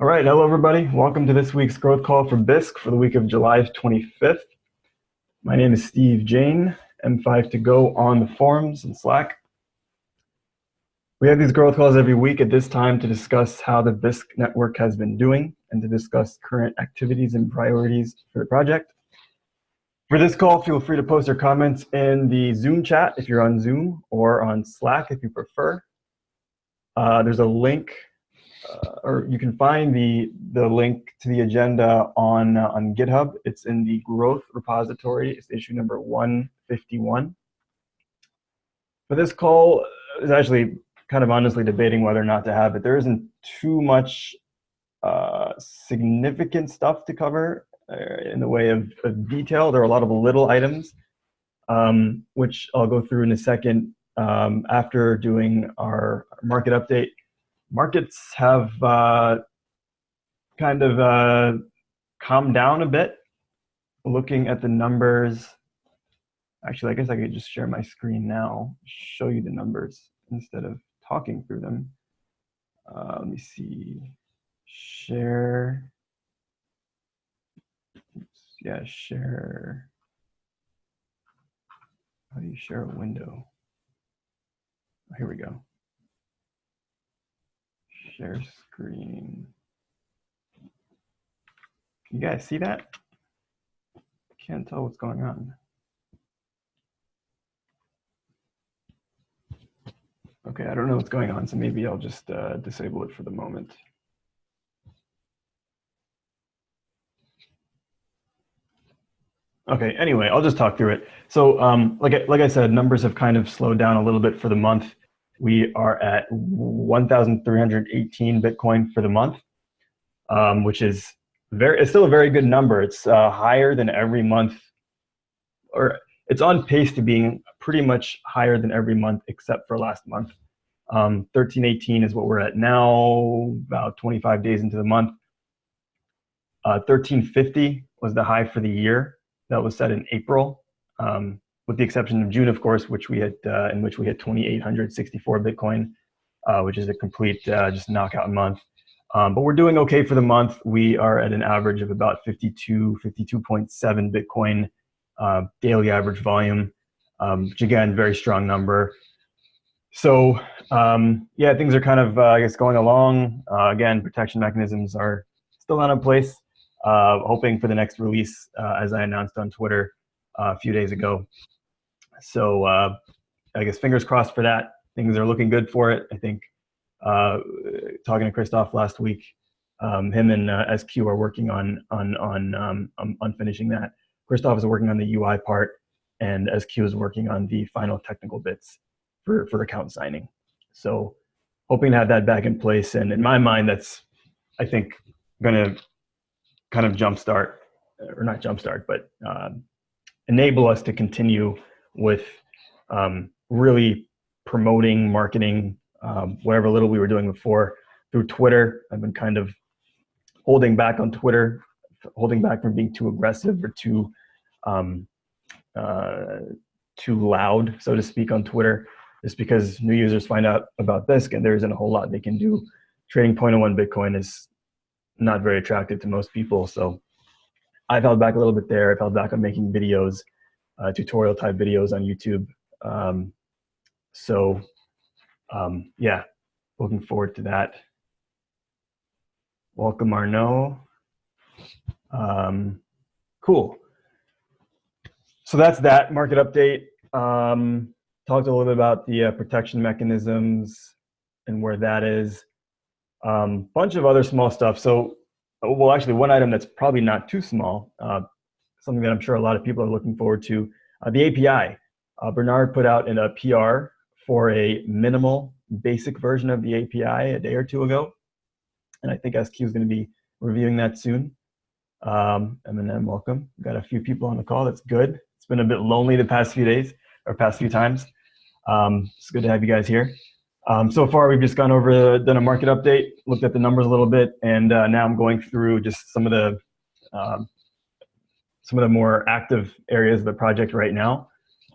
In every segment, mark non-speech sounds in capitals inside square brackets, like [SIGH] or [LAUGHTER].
All right, hello everybody. Welcome to this week's growth call for Bisq for the week of July 25th. My name is Steve Jain, M5 to go on the forums and Slack. We have these growth calls every week at this time to discuss how the Bisq network has been doing and to discuss current activities and priorities for the project. For this call, feel free to post your comments in the Zoom chat if you're on Zoom or on Slack if you prefer. Uh, there's a link uh, or you can find the the link to the agenda on uh, on GitHub. It's in the growth repository. It's issue number 151. But this call, is actually kind of honestly debating whether or not to have it. There isn't too much uh, significant stuff to cover uh, in the way of, of, detail. There are a lot of little items, um, which I'll go through in a second um, after doing our market update markets have uh, kind of uh, calmed down a bit. Looking at the numbers, actually, I guess I could just share my screen now, show you the numbers instead of talking through them. Uh, let me see, share, yeah, share, how do you share a window? Here we go share screen. Can you guys see that? Can't tell what's going on. Okay, I don't know what's going on, so maybe I'll just uh, disable it for the moment. Okay, anyway, I'll just talk through it. So um, like, like I said, numbers have kind of slowed down a little bit for the month we are at 1,318 Bitcoin for the month, um, which is very, it's still a very good number. It's uh, higher than every month, or it's on pace to being pretty much higher than every month except for last month. Um, 1318 is what we're at now, about 25 days into the month. Uh, 1350 was the high for the year. That was set in April. Um, with the exception of June, of course, which we had uh, in which we had 2,864 Bitcoin, uh, which is a complete uh, just knockout month. Um, but we're doing okay for the month. We are at an average of about 52, 52.7 Bitcoin uh, daily average volume, um, which again, very strong number. So um, yeah, things are kind of, uh, I guess, going along. Uh, again, protection mechanisms are still not in place. hoping for the next release, as I announced on Twitter a few days ago. So uh, I guess fingers crossed for that. Things are looking good for it. I think uh, talking to Christoph last week, um, him and uh, SQ are working on on on um, on finishing that. Christoph is working on the UI part, and SQ is working on the final technical bits for for account signing. So hoping to have that back in place. And in my mind, that's I think going to kind of jumpstart, or not jumpstart, but uh, enable us to continue with um, really promoting, marketing, um, whatever little we were doing before through Twitter. I've been kind of holding back on Twitter, holding back from being too aggressive or too um, uh, too loud, so to speak, on Twitter, just because new users find out about this and there isn't a whole lot they can do. Trading 0.01 Bitcoin is not very attractive to most people, so I've held back a little bit there. I've held back on making videos uh, tutorial type videos on YouTube. Um, so um, yeah, looking forward to that. Welcome Arno. Um, cool. So that's that market update. Um, talked a little bit about the uh, protection mechanisms and where that is. Um, bunch of other small stuff. So, well, actually, one item that's probably not too small. Uh, something that I'm sure a lot of people are looking forward to. Uh, the API. Uh, Bernard put out in a PR for a minimal basic version of the API a day or two ago. And I think SQ is going to be reviewing that soon. Um, Eminem, welcome. We've got a few people on the call. That's good. It's been a bit lonely the past few days or past few times. Um, it's good to have you guys here. Um, so far, we've just gone over, done a market update, looked at the numbers a little bit, and uh, now I'm going through just some of the um, some of the more active areas of the project right now.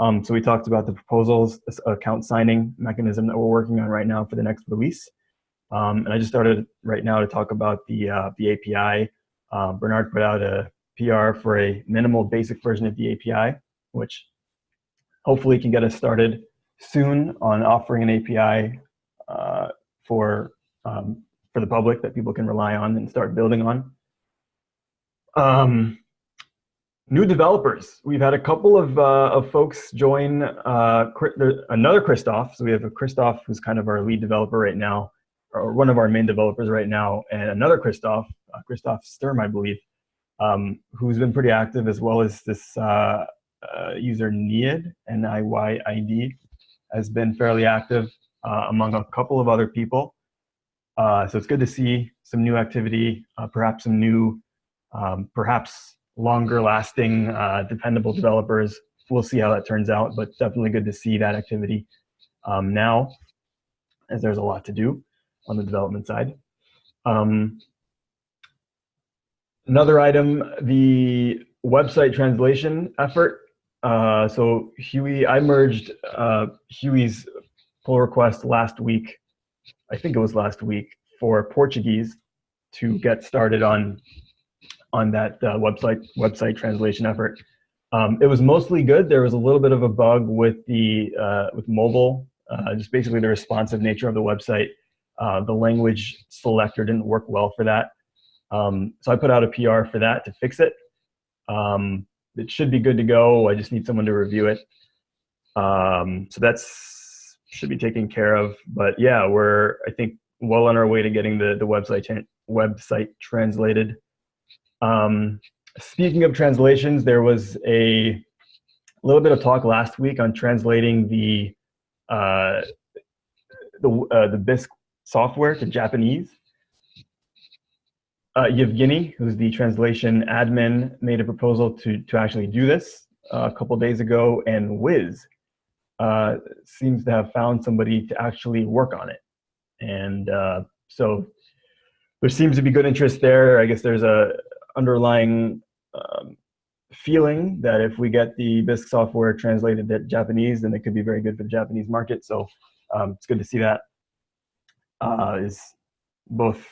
Um, so we talked about the proposals, account signing mechanism that we're working on right now for the next release. Um, and I just started right now to talk about the, uh, the API. Uh, Bernard put out a PR for a minimal basic version of the API, which hopefully can get us started soon on offering an API uh, for, um, for the public that people can rely on and start building on. Um, new developers. We've had a couple of, uh, of folks join uh, another Christoph. So we have a Christoph who's kind of our lead developer right now, or one of our main developers right now, and another Christoph, uh, Christoph Sturm, I believe, um, who's been pretty active, as well as this uh, uh, user Niyad, N-I-Y-I-D, has been fairly active uh, among a couple of other people. so it's good to see some new activity, perhaps some new, um, perhaps longer lasting, uh, dependable developers. We'll see how that turns out, but definitely good to see that activity um, now, as there's a lot to do on the development side. Um, another item, the website translation effort. Uh, so Huey, I merged uh, Huey's pull request last week, I think it was last week, for Portuguese to get started on on that uh, website website translation effort. Um, it was mostly good. There was a little bit of a bug with the uh, with mobile, uh, just basically the responsive nature of the website. Uh, the language selector didn't work well for that. Um, so I put out a PR for that to fix it. Um, it should be good to go. I just need someone to review it. Um, so that's should be taken care of. But yeah, we're I think well on our way to getting the the website website translated. Um, speaking of translations, there was a little bit of talk last week on translating the uh, the uh, the Bisq software to Japanese. Uh, Yevgeny, who's the translation admin, made a proposal to to actually do this uh, a couple days ago, and Wiz uh, seems to have found somebody to actually work on it, and uh, so there seems to be good interest there. I guess there's a underlying um, feeling that if we get the Bisq software translated to Japanese, then it could be very good for the Japanese market. So um, it's good to see that uh, is both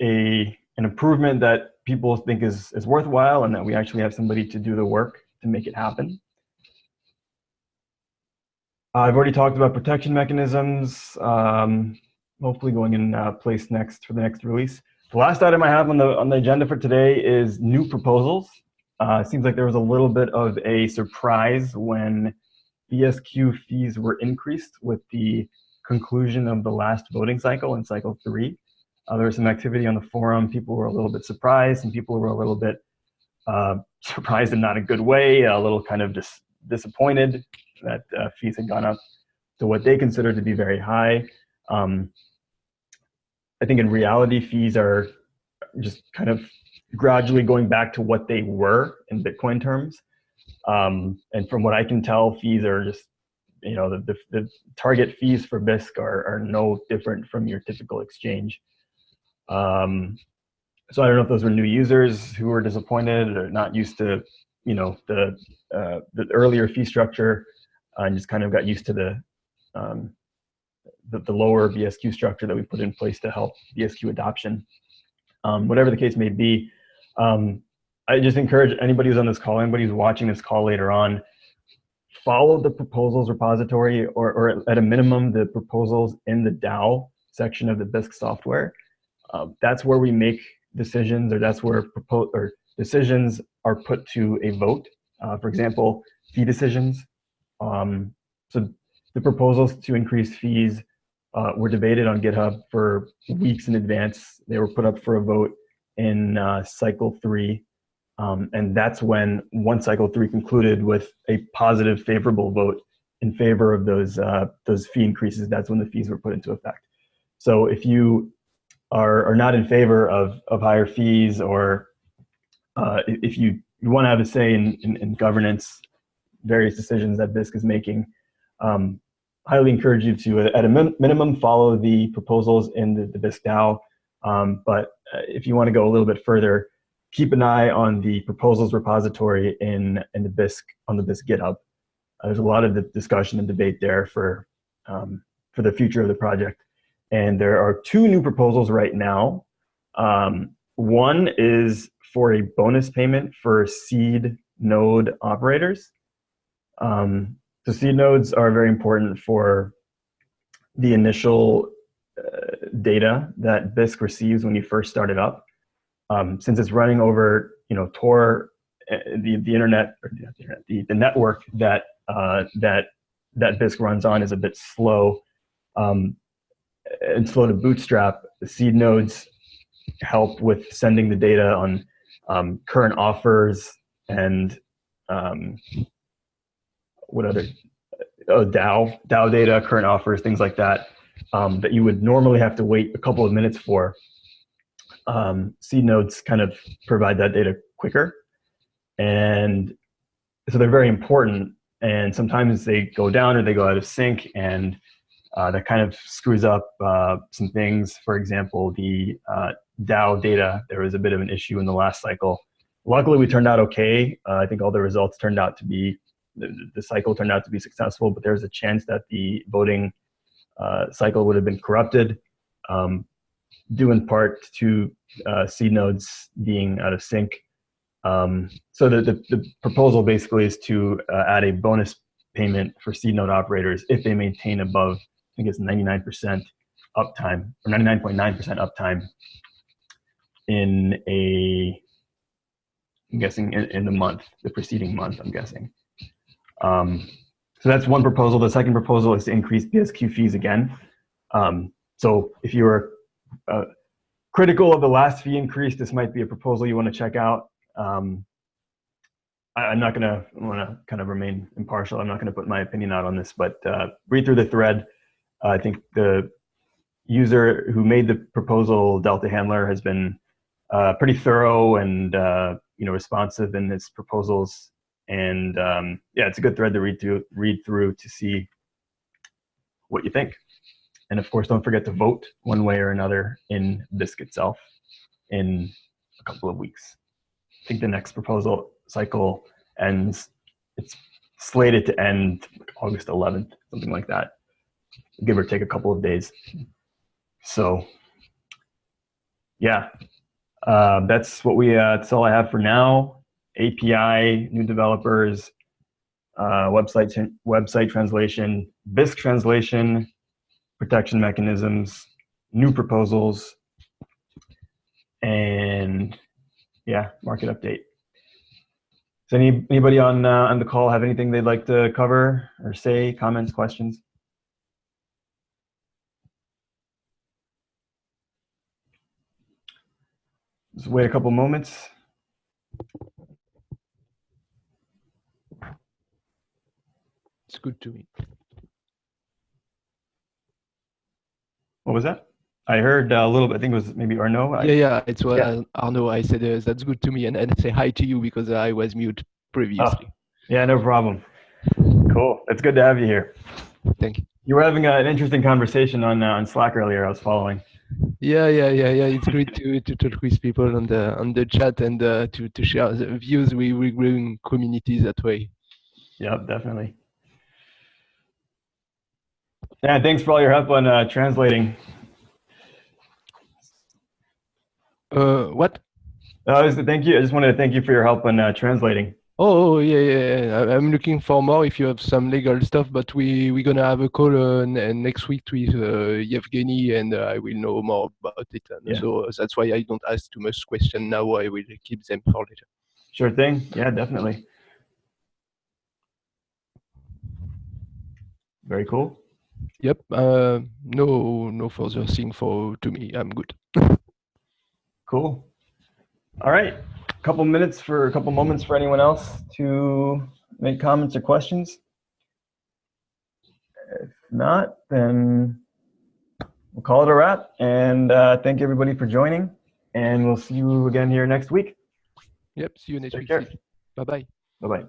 a an improvement that people think is, is worthwhile and that we actually have somebody to do the work to make it happen. I've already talked about protection mechanisms, um, hopefully going in uh, place next for the next release. The last item I have on the on the agenda for today is new proposals. Uh, seems like there was a little bit of a surprise when BSQ fees were increased with the conclusion of the last voting cycle in cycle three. Uh, there was some activity on the forum. People were a little bit surprised and people were a little bit uh, [LAUGHS] surprised in not a good way, a little kind of dis disappointed that uh, fees had gone up to what they considered to be very high. Um, I think in reality, fees are just kind of gradually going back to what they were in Bitcoin terms. Um, and from what I can tell, fees are just, you know, the, the, the target fees for Bisq are, are no different from your typical exchange. Um, so I don't know if those were new users who were disappointed or not used to, you know, the, uh, the earlier fee structure uh, and just kind of got used to the, um, the, the, lower BSQ structure that we put in place to help BSQ adoption. Um, whatever the case may be, um, I just encourage anybody who's on this call, anybody who's watching this call later on, follow the proposals repository or, or at a minimum the proposals in the DAO section of the Bisq software. Uh, that's where we make decisions or that's where propose or decisions are put to a vote. Uh, for example, fee decisions. Um, so the proposals to increase fees uh, were debated on GitHub for weeks in advance. They were put up for a vote in uh, cycle three. Um, and that's when one cycle three concluded with a positive favorable vote in favor of those, uh, those fee increases. That's when the fees were put into effect. So if you are, are not in favor of, of higher fees or uh, if you, you want to have a say in, in, in governance, various decisions that Bisq is making, um, highly encourage you to, at a min minimum, follow the proposals in the, the Bisq DAO. Um, but uh, if you want to go a little bit further, keep an eye on the proposals repository in, in the Bisq, on the Bisq GitHub. Uh, there's a lot of the discussion and debate there for, um, for the future of the project. and there are two new proposals right now. Um, one is for a bonus payment for seed node operators. Um, so seed nodes are very important for the initial uh, data that Bisq receives when you first start it up. Um, since it's running over, you know, Tor, uh, the the internet, the, the, network that uh, that that Bisq runs on is a bit slow um, and slow to bootstrap. The seed nodes help with sending the data on um, current offers and um, what other oh, DAO DAO data, current offers, things like that um, that you would normally have to wait a couple of minutes for. Um, seed nodes kind of provide that data quicker, and so they're very important. And sometimes they go down or they go out of sync, and uh, that kind of screws up uh, some things. For example, the uh, DAO data, there was a bit of an issue in the last cycle. Luckily, we turned out okay. Uh, I think all the results turned out to be, the, the, cycle turned out to be successful, but there's a chance that the voting uh, cycle would have been corrupted, um, due in part to uh, seed nodes being out of sync. Um, so the, the, the, proposal basically is to add a bonus payment for seed node operators if they maintain above, I think it's 99% uptime, or 99.9% uptime in a, I'm guessing in, in, the month, the preceding month, I'm guessing. Um, so that's one proposal. The second proposal is to increase BSQ fees again. Um, so if you were uh, critical of the last fee increase, this might be a proposal you want to check out. Um, I, am not going to want to kind of remain impartial. I'm not going to put my opinion out on this, but uh, read through the thread. Uh, I think the user who made the proposal, Delta Handler, has been uh, pretty thorough and uh, you know responsive in his proposals. And um, yeah, it's a good thread to read through, read through to see what you think. And of course, don't forget to vote one way or another in Bisq itself in a couple of weeks. I think the next proposal cycle ends, it's slated to end August 11th, something like that, give or take a couple of days. So yeah, uh, that's what we. Uh, that's all I have for now. API, new developers, uh, website website translation, Bisq translation, protection mechanisms, new proposals, and yeah, market update. Does any anybody on uh, on the call have anything they'd like to cover or say? Comments, questions? Just wait a couple moments. Good to me. What was that? I heard a little bit. I think it was maybe Arnaud. Yeah, yeah, it's what yeah. Arnaud. I said uh, that's good to me, and, and say hi to you because I was mute previously. Oh, yeah, no problem. Cool. It's good to have you here. Thank you. You were having a, an interesting conversation on uh, on Slack earlier. I was following. Yeah, yeah, yeah, yeah. It's great to, to talk with people on the on the chat and uh, to to share the views. We we growing communities that way. Yep, definitely. Yeah, thanks for all your help on uh, translating. Uh, what? Uh, thank you. I just wanted to thank you for your help on uh, translating. Oh, oh yeah, yeah. I'm looking for more if you have some legal stuff, but we we're gonna have a call uh, next week with uh, Yevgeny, and uh, I will know more about it. Yeah. So that's why I don't ask too much question now. I will keep them for later. Sure thing. Yeah, definitely. Very cool. Yep. Uh, no, no further thing for to me. I'm good. cool. All right A couple minutes for a couple moments for anyone else to make comments or questions. If not, then we'll call it a wrap. And uh, thank everybody for joining. And we'll see you again here next week. Yep. See you next Take week. Care. Bye bye. Bye bye.